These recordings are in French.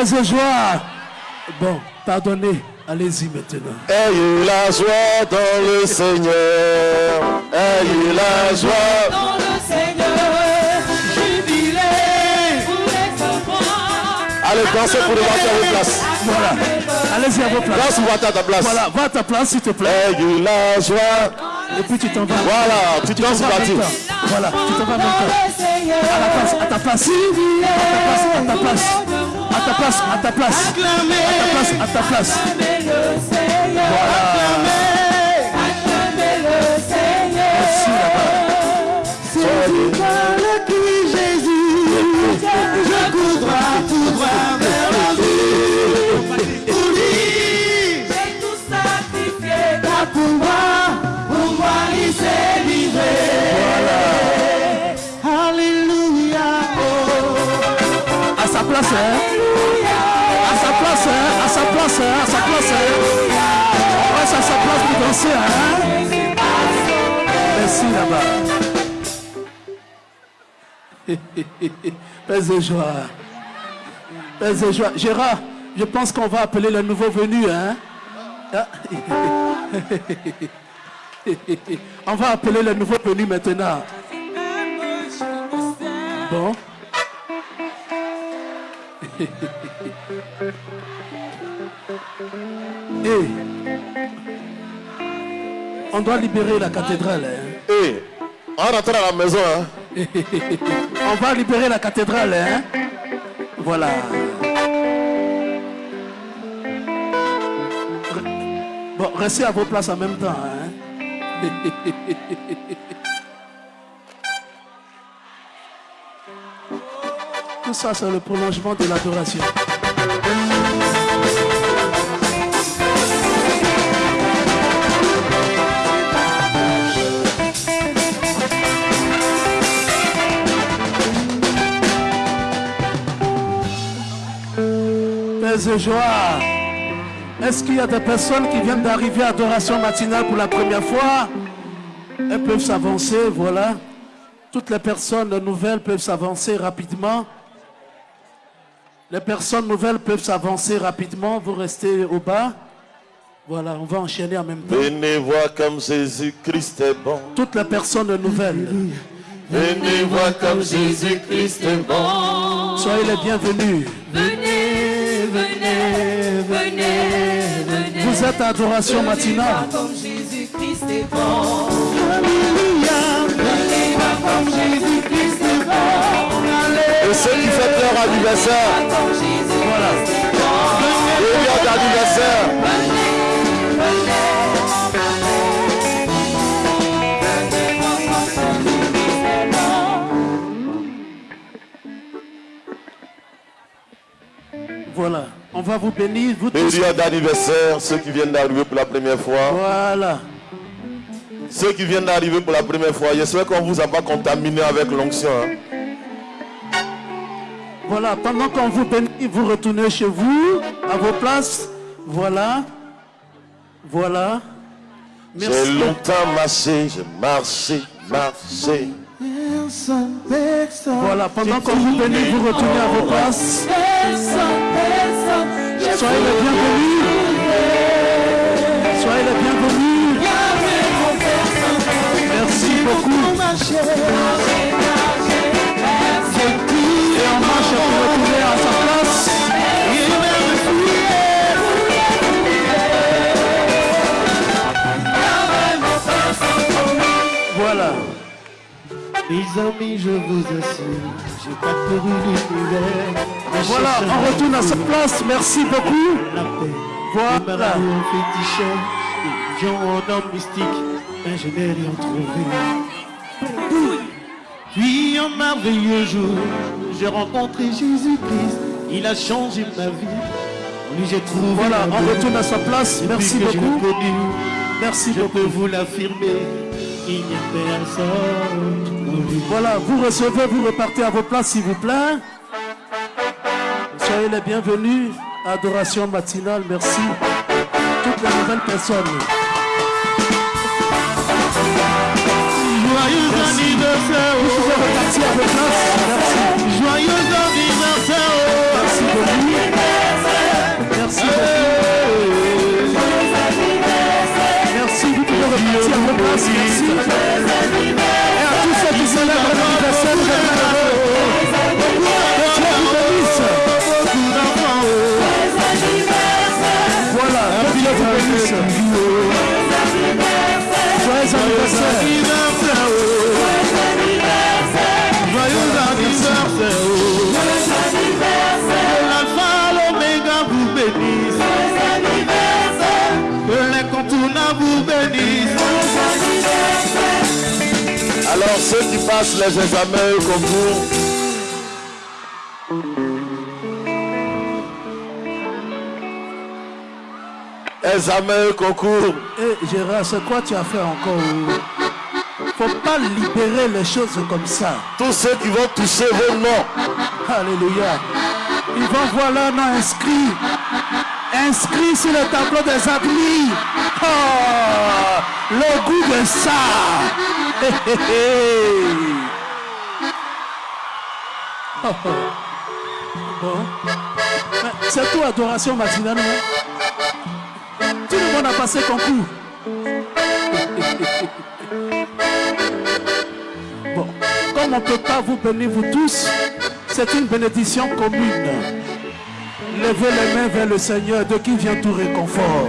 Et joie. Bon, pardonnez. Allez-y maintenant. Ayez la joie dans le Seigneur. Ayez la joie dans le Seigneur. Jubilez, vous êtes Allez, dansez pour le à vos places. Voilà. Allez-y à vos places. Danse ou à ta place. Voilà, va à ta place s'il te plaît. Ayez la joie. Et puis tu t'en vas. Voilà, tu danses vas en parti. Voilà, tu t'en vas temps. À la place, à ta place. À ta place, à ta place. À ta place, à ta place. À ta place, à ta place. Merci là-bas. C'est du qui Jésus, je courrai tout place, hein. Sa place, hein. Reste à sa place pour danser, hein. Merci là-bas. Paix et joie. Paix et joie. Gérard, je pense qu'on va appeler le nouveau venu, hein. Ah. On va appeler le nouveau venu maintenant. Bon. Et on doit libérer la cathédrale. hein. Et on rentre à la maison. Hein. On va libérer la cathédrale. Hein? Voilà. Bon, restez à vos places en même temps. Hein? Tout ça, c'est le prolongement de l'adoration. Et joie. Est-ce qu'il y a des personnes qui viennent d'arriver à adoration matinale pour la première fois? Elles peuvent s'avancer, voilà. Toutes les personnes nouvelles peuvent s'avancer rapidement. Les personnes nouvelles peuvent s'avancer rapidement. Vous restez au bas. Voilà, on va enchaîner en même temps. Venez voir comme Jésus-Christ est bon. Toutes les personnes nouvelles, Venez voir comme Jésus-Christ est bon. soyez les bienvenus. Venez, à adoration matinale. Comme Jésus-Christ est bon. Et ceux qui fêtent leur anniversaire, d'anniversaire. Voilà. On va vous bénir, vous tous. Période d'anniversaire, ceux qui viennent d'arriver pour la première fois. Voilà. Ceux qui viennent d'arriver pour la première fois, j'espère qu'on vous a pas contaminé avec l'onction. hein. Voilà. Pendant qu'on vous bénit, vous retournez chez vous, à vos places. Voilà. Voilà. J'ai longtemps marché, j'ai marché, marché. Voilà. Pendant qu'on vous bénit, vous retournez à vos places. Soyez les bienvenus. Soyez les bienvenus. Merci beaucoup. Et on marche pour retourner à sa place. Voilà. Les amis, je vous assure, j'ai pas couru l'univers. Voilà, on retourne à sa place. Merci beaucoup. Voilà. En homme mystique, mais je n'ai rien trouvé. Puis un merveilleux jour, j'ai rencontré Jésus-Christ. Il a changé ma vie. Lui, j'ai trouvé Voilà, on retourne à sa place. Merci beaucoup. connu, Merci je beaucoup. peux vous l'affirmer. Il n'y a personne. Voilà, vous recevez, vous repartez à vos places s'il vous plaît. Soyez les bienvenus. Adoration matinale, merci. Toutes de nouvelles personnes. Joyeux anniversaire. Merci. joyeux anniversaire. Merci beaucoup. Merci beaucoup. Merci, vous pouvez repartir à. Merci. Les examens au concours, examen concours, Eh, Gérard, c'est quoi tu as fait encore Faut pas libérer les choses comme ça. tous ceux qui vont toucher vos noms, Alléluia. Ils vont voir leur nom inscrit. Inscrit sur le tableau des admis. Oh, le goût de ça. Oh, C'est tout adoration matinale. Tout le monde a passé concours. Bon, comme on ne peut pas vous bénir vous tous, c'est une bénédiction commune. Levez les mains vers le Seigneur de qui vient tout réconfort.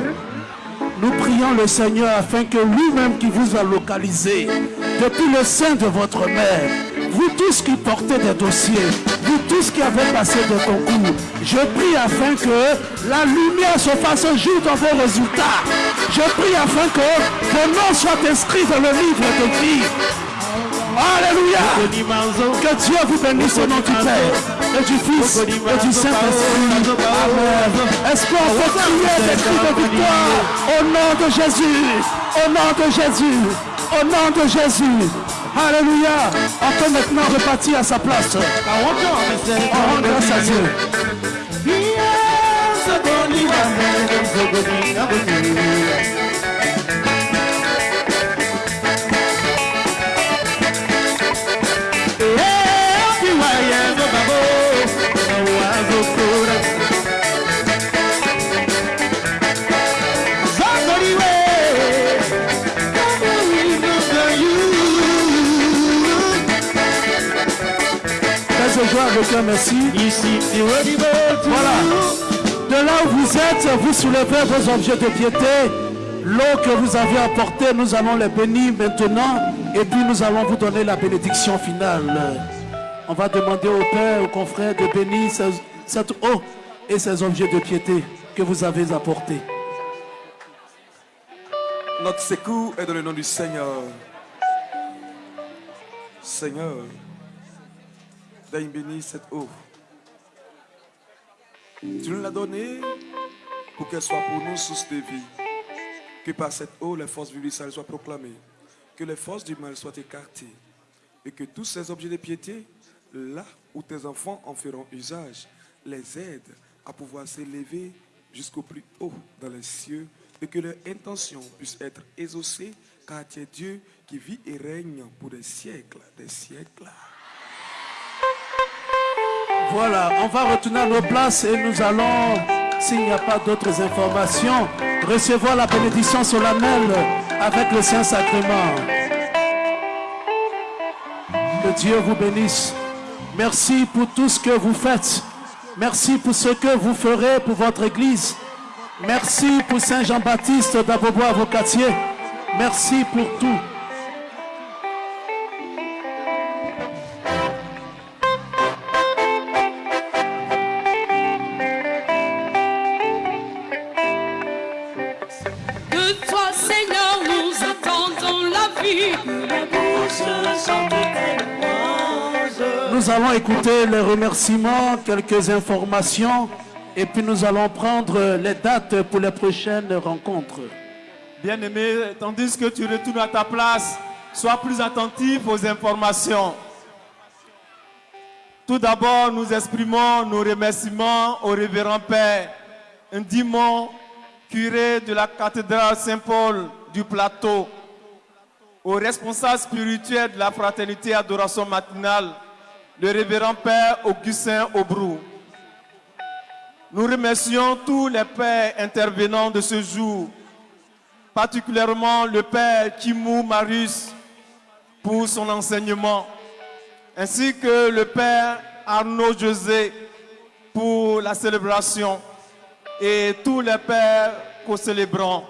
Nous prions le Seigneur afin que lui-même qui vous a localisé depuis le sein de votre mère, vous tous qui portez des dossiers, vous tous qui avez passé des concours, je prie afin que la lumière se fasse jour dans vos résultats. Je prie afin que vos noms soient inscrits dans le livre de vie. Alléluia. Que Dieu vous bénisse au nom du Père et du Fils et du Saint-Esprit. Amen. Est-ce qu'on peut crier des cris de victoire? Au nom de Jésus Au nom de Jésus Au nom de Jésus Alléluia. On peut maintenant repartir à sa place. On rend grâce à Dieu. Joie avec un merci. Voilà. De là où vous êtes, vous soulevez vos objets de piété. L'eau que vous avez apportée, nous allons les bénir maintenant. Et puis nous allons vous donner la bénédiction finale. On va demander au Père, aux confrères de bénir cette eau et ces objets de piété que vous avez apportés. Notre secours est dans le nom du Seigneur. Seigneur, daigne bénir cette eau. Tu nous l'as donnée pour qu'elle soit pour nous source de vie. Que par cette eau, les forces vivissantes soient proclamées. Que les forces du mal soient écartées. Et que tous ces objets de piété, là où tes enfants en feront usage, les aident à pouvoir s'élever jusqu'au plus haut dans les cieux et que leur intention puisse être exaucée car tu es Dieu qui vit et règne pour des siècles, des siècles. Voilà, on va retourner à nos places et nous allons, s'il n'y a pas d'autres informations, recevoir la bénédiction solennelle avec le Saint-Sacrement. Que Dieu vous bénisse. Merci pour tout ce que vous faites. Merci pour ce que vous ferez pour votre Église. Merci pour Saint Jean-Baptiste d'Abobo Avocatier. Merci pour tout. Écouter les remerciements, quelques informations, et puis nous allons prendre les dates pour les prochaines rencontres. Bien-aimé, tandis que tu retournes à ta place, sois plus attentif aux informations. Tout d'abord, nous exprimons nos remerciements au révérend Père Ndimon curé de la cathédrale Saint-Paul du Plateau, au responsable spirituel de la fraternité adoration matinale, le révérend Père Augustin Aubrou. Nous remercions tous les pères intervenants de ce jour, particulièrement le Père Kimou Marius pour son enseignement, ainsi que le Père Arnaud José pour la célébration et tous les pères co-célébrants.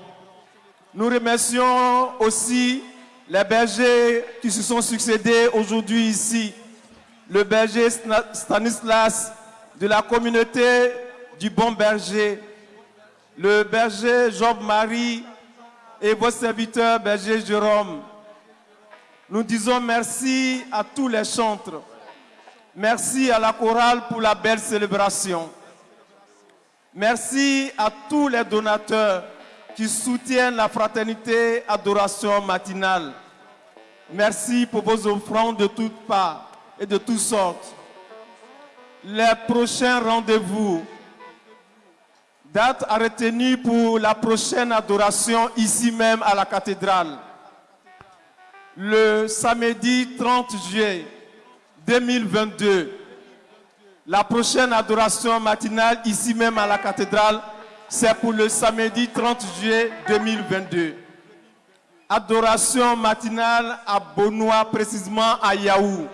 Nous remercions aussi les bergers qui se sont succédés aujourd'hui ici. Le berger Stanislas de la communauté du Bon Berger, le berger Job-Marie et vos serviteurs berger Jérôme. Nous disons merci à tous les chantres. Merci à la chorale pour la belle célébration. Merci à tous les donateurs qui soutiennent la fraternité adoration matinale. Merci pour vos offrandes de toutes parts et de toutes sortes. Les prochains rendez-vous, date à retenir pour la prochaine adoration ici même à la cathédrale. Le samedi 30 juillet 2022, la prochaine adoration matinale ici même à la cathédrale, c'est pour le samedi 30 juillet 2022. Adoration matinale à Bonois, précisément à Yaou.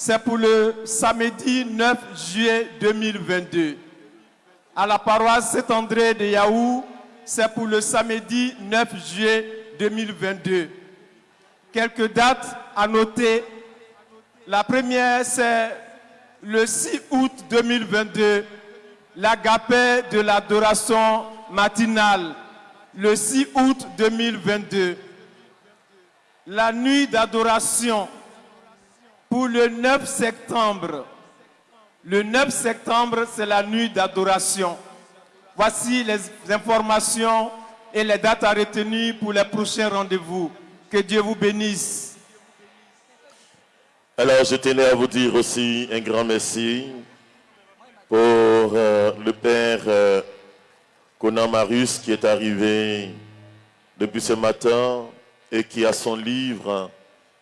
C'est pour le samedi 9 juillet 2022. À la paroisse Saint-André de Yaou, c'est pour le samedi 9 juillet 2022. Quelques dates à noter. La première, c'est le 6 août 2022, l'agapé de l'adoration matinale. Le 6 août 2022, la nuit d'adoration pour le 9 septembre. Le 9 septembre, c'est la nuit d'adoration. Voici les informations et les dates à retenir pour les prochains rendez-vous. Que Dieu vous bénisse. Alors, je tenais à vous dire aussi un grand merci pour euh, le Père euh, Conan Marius qui est arrivé depuis ce matin et qui a son livre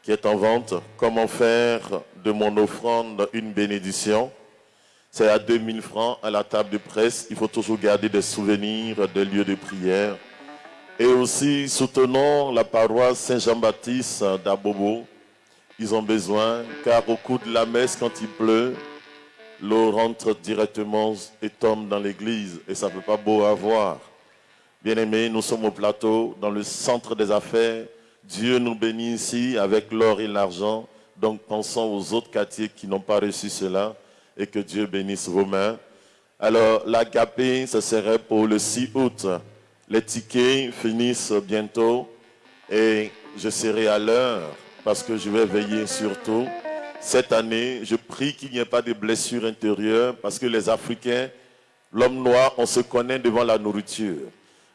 qui est en vente, Comment faire de mon offrande une bénédiction. C'est à 2000 francs à la table de presse. Il faut toujours garder des souvenirs des lieux de prière. Et aussi, soutenons la paroisse Saint-Jean-Baptiste d'Abobo ils ont besoin, car au coup de la messe, quand il pleut, l'eau rentre directement et tombe dans l'église, et ça ne peut pas beau à voir. Bien-aimés, nous sommes au plateau, dans le centre des affaires. Dieu nous bénit ici avec l'or et l'argent. Donc pensons aux autres quartiers qui n'ont pas reçu cela et que Dieu bénisse vos mains. Alors l'agapé, ce serait pour le 6 août. Les tickets finissent bientôt et je serai à l'heure parce que je vais veiller surtout. Cette année, je prie qu'il n'y ait pas de blessures intérieures parce que les Africains, l'homme noir, on se connaît devant la nourriture.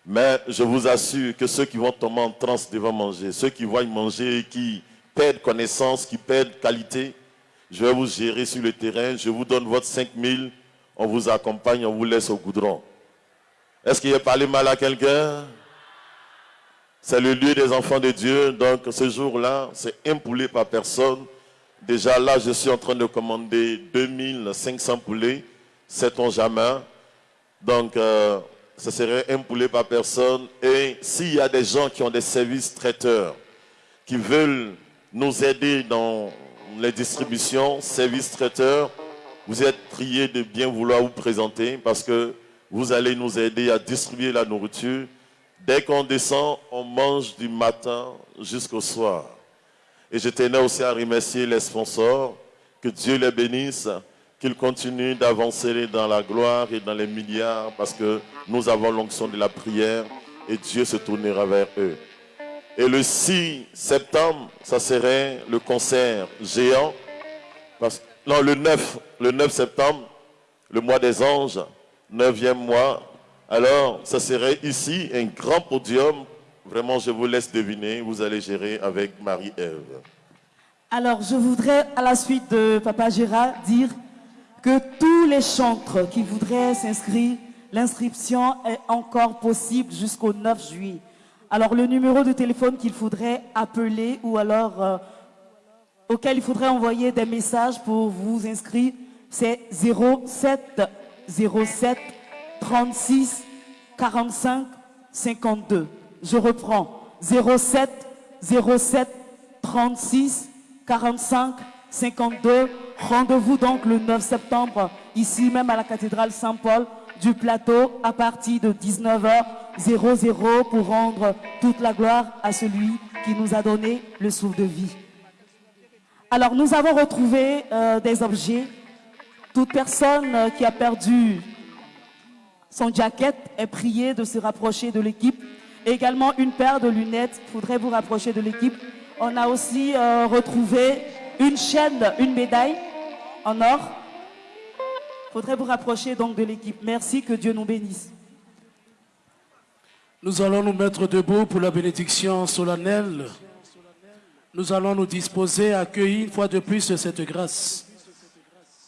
Mais je vous assure que ceux qui vont tomber en transe devant manger, ceux qui voient manger et qui perdent connaissance, qui perdent qualité, je vais vous gérer sur le terrain, je vous donne votre 5000, on vous accompagne, on vous laisse au goudron. Est-ce qu'il a parlé mal à quelqu'un? C'est le lieu des enfants de Dieu. Donc ce jour-là, c'est un poulet par personne. Déjà là, je suis en train de commander 2500 poulets. Sait-on jamais? Donc, euh, ce serait un poulet par personne. Et s'il y a des gens qui ont des services traiteurs, qui veulent nous aider dans les distributions, services traiteurs, vous êtes priés de bien vouloir vous présenter parce que vous allez nous aider à distribuer la nourriture Dès qu'on descend, on mange du matin jusqu'au soir. Et je tenais aussi à remercier les sponsors. Que Dieu les bénisse, qu'ils continuent d'avancer dans la gloire et dans les milliards parce que nous avons l'onction de la prière et Dieu se tournera vers eux. Et le 6 septembre, ça serait le concert géant. non, le 9, le 9 septembre, le mois des anges, 9e mois, alors, ça serait ici un grand podium. Vraiment, je vous laisse deviner. Vous allez gérer avec Marie-Ève. Alors, je voudrais, à la suite de Papa Gérard, dire que tous les chantres qui voudraient s'inscrire L'inscription est encore possible jusqu'au 9 juillet. Alors le numéro de téléphone qu'il faudrait appeler ou alors euh, auquel il faudrait envoyer des messages pour vous inscrire, c'est 07 07 36 45 52. Je reprends 07 07 36 45 52. Rendez-vous donc le 9 septembre, ici même à la cathédrale Saint-Paul du plateau à partir de 19h00 pour rendre toute la gloire à celui qui nous a donné le souffle de vie. Alors nous avons retrouvé euh, des objets. Toute personne euh, qui a perdu son jacket est priée de se rapprocher de l'équipe. Également une paire de lunettes, il faudrait vous rapprocher de l'équipe. On a aussi euh, retrouvé une chaîne, une médaille en or. Il faudrait vous rapprocher donc de l'équipe. Merci, que Dieu nous bénisse. Nous allons nous mettre debout pour la bénédiction solennelle. Nous allons nous disposer à accueillir une fois de plus cette grâce.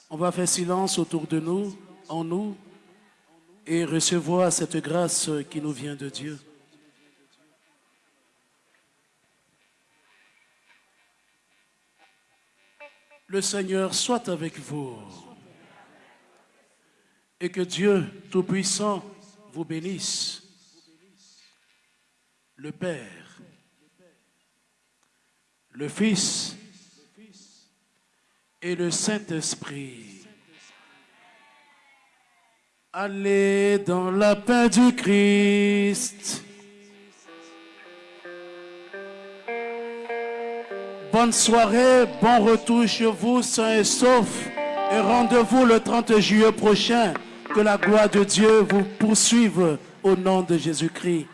On va faire silence autour de nous, en nous, et recevoir cette grâce qui nous vient de Dieu. Le Seigneur soit avec vous. Et que Dieu Tout-Puissant vous bénisse. Le Père, le Fils et le Saint-Esprit. Allez dans la paix du Christ. Bonne soirée, bon retour chez vous, sains et saufs. Et rendez-vous le 30 juillet prochain. Que la gloire de Dieu vous poursuive au nom de Jésus-Christ.